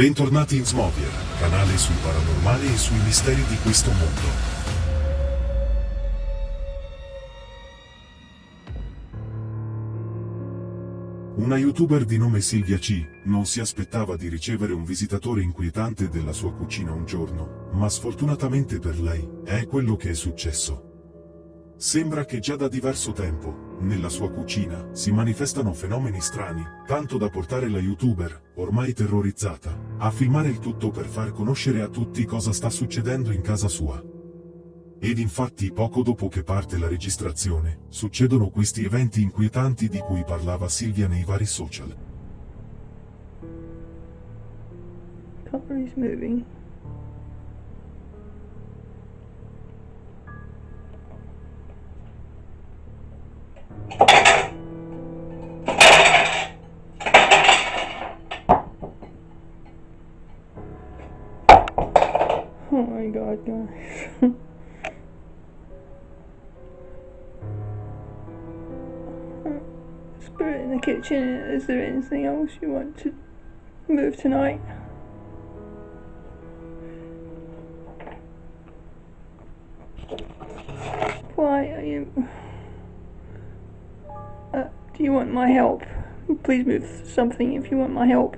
Bentornati in Smovier, canale sul paranormale e sui misteri di questo mondo. Una youtuber di nome Silvia C. non si aspettava di ricevere un visitatore inquietante della sua cucina un giorno, ma sfortunatamente per lei, è quello che è successo. Sembra che già da diverso tempo, nella sua cucina, si manifestano fenomeni strani, tanto da portare la youtuber, ormai terrorizzata, a filmare il tutto per far conoscere a tutti cosa sta succedendo in casa sua. Ed infatti poco dopo che parte la registrazione, succedono questi eventi inquietanti di cui parlava Silvia nei vari social. Cutlery's moving. God, guys. Spirit in the kitchen, is there anything else you want to move tonight? Why are you... Uh, do you want my help? Please move something if you want my help.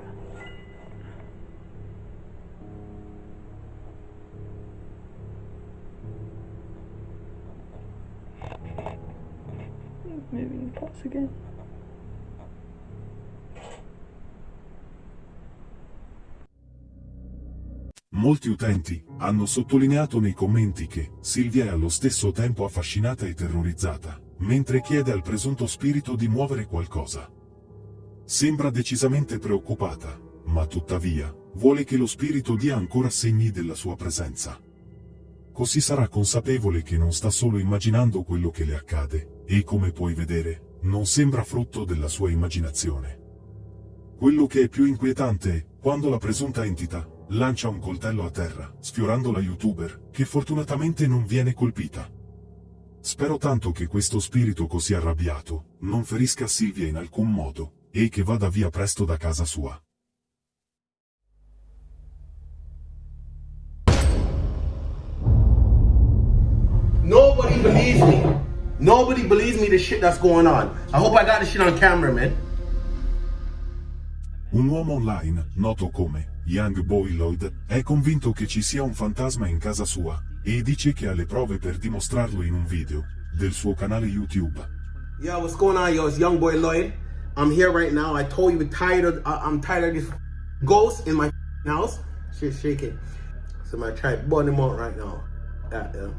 Moving the again. Molti utenti hanno sottolineato nei commenti che Silvia è allo stesso tempo affascinata e terrorizzata, mentre chiede al presunto spirito di muovere qualcosa. Sembra decisamente preoccupata, ma tuttavia, vuole che lo spirito dia ancora segni della sua presenza. Così sarà consapevole che non sta solo immaginando quello che le accade, e come puoi vedere, non sembra frutto della sua immaginazione. Quello che è più inquietante è, quando la presunta entità, lancia un coltello a terra, sfiorando la youtuber, che fortunatamente non viene colpita. Spero tanto che questo spirito così arrabbiato, non ferisca Silvia in alcun modo, e che vada via presto da casa sua. Nobody believes me. Nobody believes me the shit that's going on. I hope I got the shit on camera, man. Un uomo online, noto come Young Boy Lloyd, è convinto che ci sia un fantasma in casa sua, e dice che ha le prove per dimostrarlo in un video, del suo canale YouTube. Yo, what's going on, yo? It's Young Boy Lloyd. I'm here right now. I told you we're tired of. Uh, I'm tired of this ghost in my house. Shit shaking. So I'm gonna try to burn him out right now. That, yeah.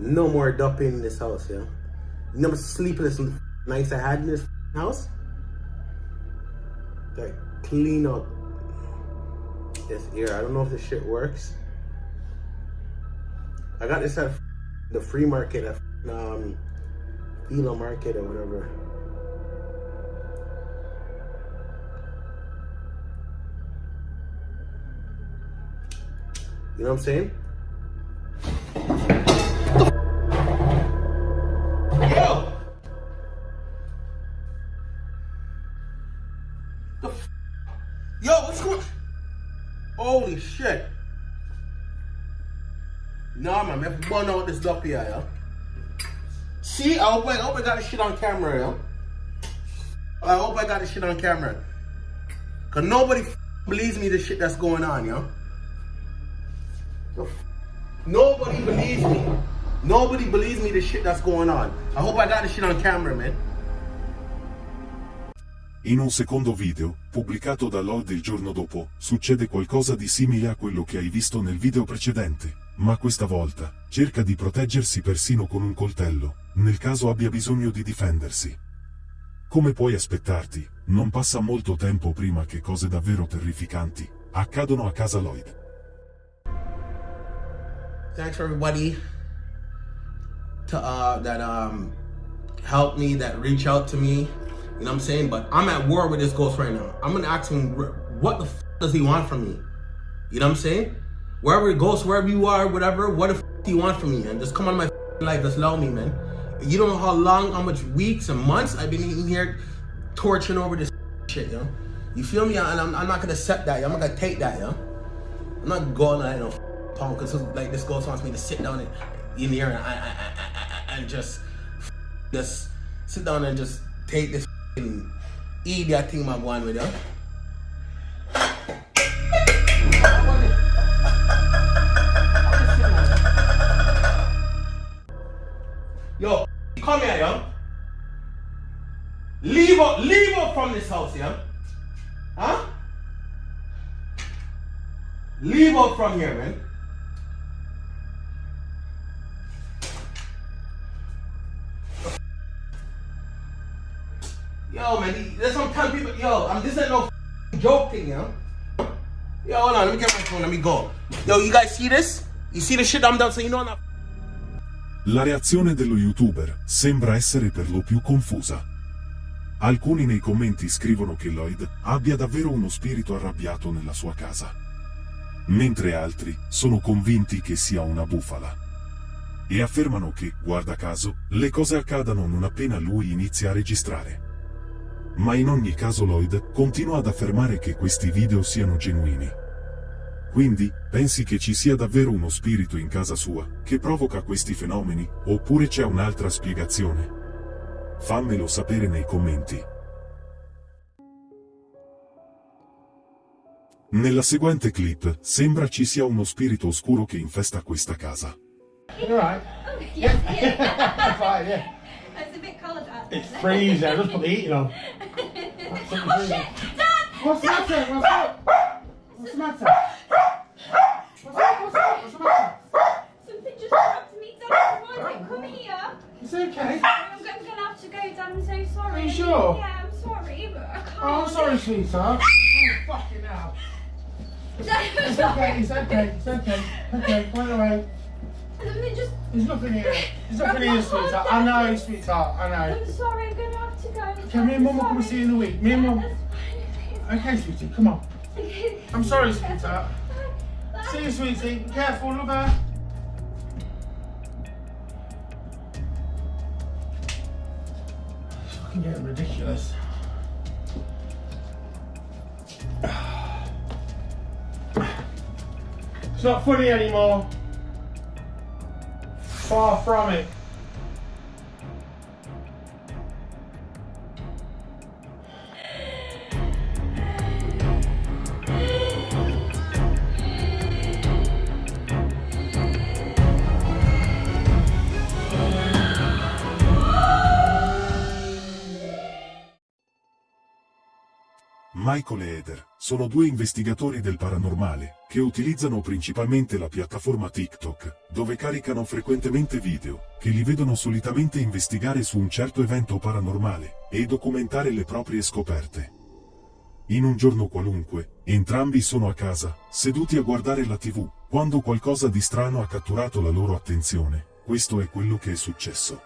No more dumping in this house, yeah. Know how sleepless nights I had in this house? Like clean up this ear. I don't know if this shit works. I got this at the free market at um Market or whatever. You know what I'm saying? Man, let's burn out this up here, yo. See, I hope I, I hope I got this shit on camera, yo. I hope I got this shit on camera. Cause nobody believes me the shit that's going on, f- Nobody believes me. Nobody believes me the shit that's going on. I hope I got this shit on camera, man. In un secondo video, pubblicato da Lord il giorno dopo, succede qualcosa di simile a quello che hai visto nel video precedente, ma questa volta, cerca di proteggersi persino con un coltello, nel caso abbia bisogno di difendersi. Come puoi aspettarti, non passa molto tempo prima che cose davvero terrificanti accadono a casa Lloyd. thanks everybody to uh that um helped me that reach out to me. You know what i'm saying? But i'm at war with this ghost right now. I'm gonna ask him wh- what the f- does he want from me? You know what i'm saying wherever it goes wherever you are whatever what the f- do you want from me and just come on my life just allow me man you don't know how long how much weeks and months i've been here torching over this shit yo. You feel me? And I'm, I'm not gonna accept that. I'm not gonna take that, yo. I'm not going like no punk because like this girl wants me to sit down in, in here and I, I, I, I, and just just sit down and just take this idiot thing I'm going with. Yo, this house, yeah? Huh? Leave out from here, man. Yo, man, there's some time people. Yo, I'm this ain't no joke thing, yo. Yo, hold on, let me get my phone, let me go. Yo, you guys see this? You see the shit I'm done, so you know I'm not. La reazione dello youtuber sembra essere per lo più confusa. Alcuni nei commenti scrivono che Lloyd abbia davvero uno spirito arrabbiato nella sua casa. Mentre altri sono convinti che sia una bufala. E affermano che, guarda caso, le cose accadano non appena lui inizia a registrare. Ma in ogni caso Lloyd continua ad affermare che questi video siano genuini. Quindi, pensi che ci sia davvero uno spirito in casa sua, che provoca questi fenomeni, oppure c'è un'altra spiegazione? Fammelo sapere nei commenti. Nella seguente clip sembra ci sia uno spirito oscuro che infesta questa casa. You alright? Oh, yes, yes. Fine, yeah. it's a bit cold out. It's freezing. I just put the heating on. oh shit! Dad! What's the matter? What's up? What's the matter? What's up? What's up? What's the matter? Something just dropped me, Dad. Come on, come here. It's okay. To go, Dad. I'm so sorry. Are you sure? Yeah, I'm sorry, but I can't. Oh, I'm sorry, sweetheart. Oh, fucking hell. It's okay. It's okay. It's okay. Okay, point away. Just. There's nothing here. There's nothing here, sweetheart. I know, sweetheart. I know. I'm sorry. I'm gonna have to go. Okay, me and Mum will come and see you in a week. Me and Mum. Okay, sweetie. Come on. I'm sorry, sweetheart. See you, sweetie. Be careful. Look out. Fucking getting ridiculous. It's not funny anymore. Far from it. Michael e Eder sono due investigatori del paranormale che utilizzano principalmente la piattaforma TikTok, dove caricano frequentemente video che li vedono solitamente investigare su un certo evento paranormale e documentare le proprie scoperte. In un giorno qualunque, entrambi sono a casa, seduti a guardare la TV, quando qualcosa di strano ha catturato la loro attenzione. Questo è quello che è successo.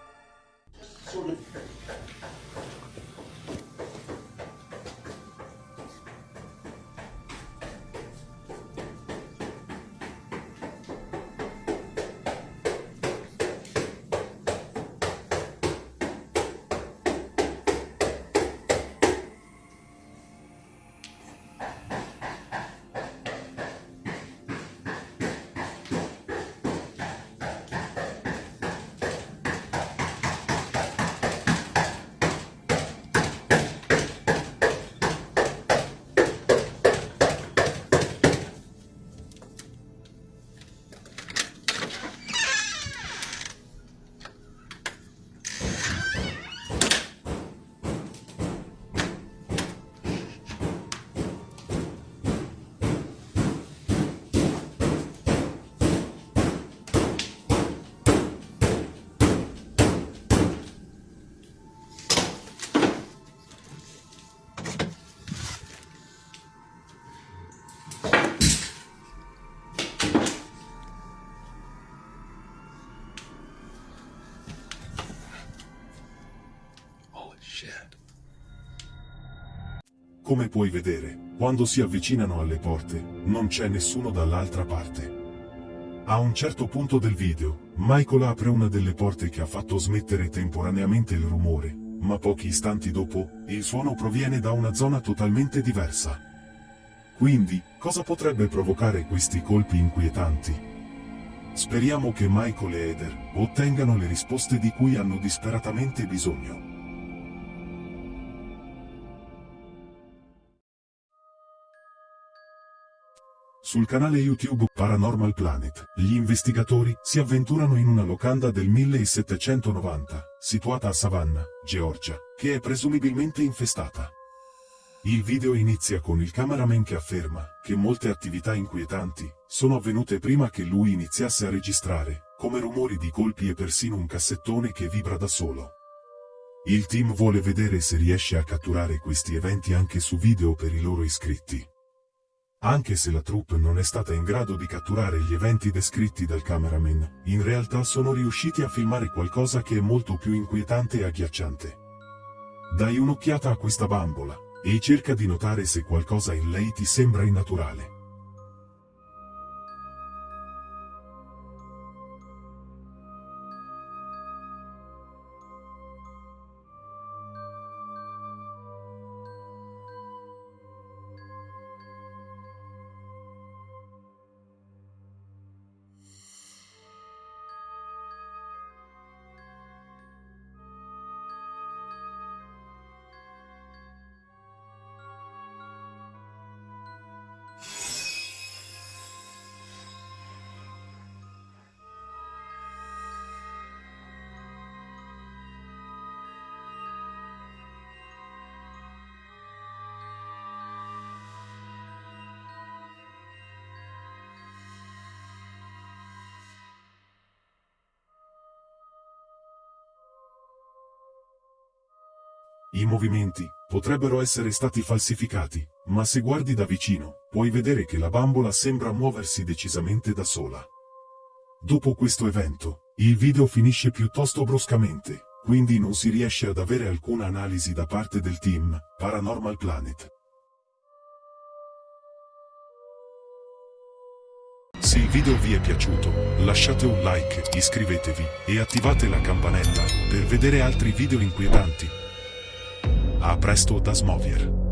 Come puoi vedere, quando si avvicinano alle porte, non c'è nessuno dall'altra parte. A un certo punto del video, Michael apre una delle porte che ha fatto smettere temporaneamente il rumore, ma pochi istanti dopo, il suono proviene da una zona totalmente diversa. Quindi, cosa potrebbe provocare questi colpi inquietanti? Speriamo che Michael e Eder ottengano le risposte di cui hanno disperatamente bisogno. Sul canale YouTube Paranormal Planet, gli investigatori si avventurano in una locanda del 1790, situata a Savannah, Georgia, che è presumibilmente infestata. Il video inizia con il cameraman che afferma che molte attività inquietanti sono avvenute prima che lui iniziasse a registrare, come rumori di colpi e persino un cassettone che vibra da solo. Il team vuole vedere se riesce a catturare questi eventi anche su video per i loro iscritti. Anche se la troupe non è stata in grado di catturare gli eventi descritti dal cameraman, in realtà sono riusciti a filmare qualcosa che è molto più inquietante e agghiacciante. Dai un'occhiata a questa bambola, e cerca di notare se qualcosa in lei ti sembra innaturale. I movimenti potrebbero essere stati falsificati, ma se guardi da vicino, puoi vedere che la bambola sembra muoversi decisamente da sola. Dopo questo evento, il video finisce piuttosto bruscamente, quindi non si riesce ad avere alcuna analisi da parte del team Paranormal Planet. Se il video vi è piaciuto, lasciate un like, iscrivetevi e attivate la campanella per vedere altri video inquietanti. A presto da Smovier.